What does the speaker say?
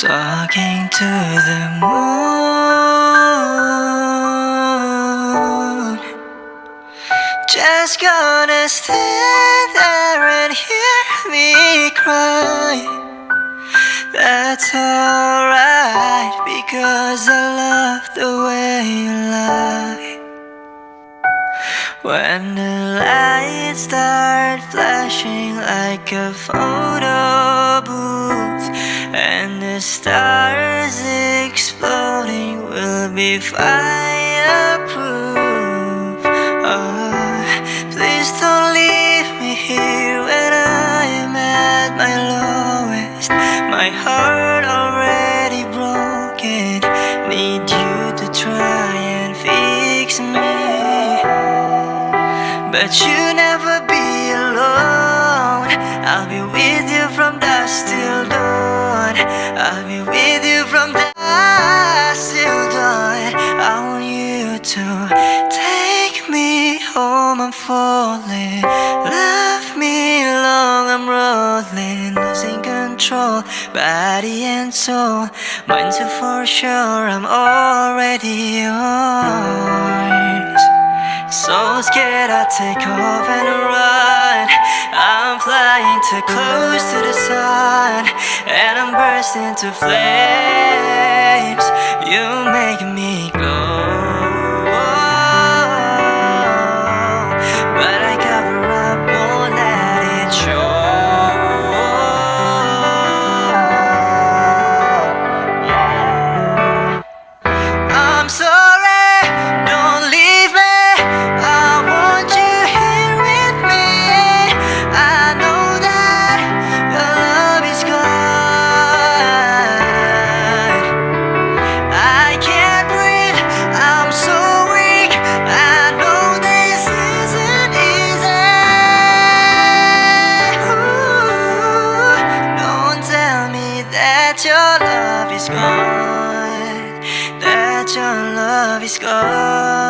Talking to the moon. Just gonna stand there and hear me cry. That's alright because I love the way you lie. When the lights start flashing like a photo stars exploding will be fireproof. Oh, Please don't leave me here when I am at my lowest. My heart already broken. Need you to try and fix me. But you never be alone. I'll be with you from dusk till dawn I'll be with you from dusk till dawn I want you to take me home. I'm falling. Love me long. I'm rolling. Losing control. Body and soul. Mind to for sure. I'm already yours. So scared I take off and run flying close to the sun And I'm bursting into flames. You make me that your love is gone That your love is gone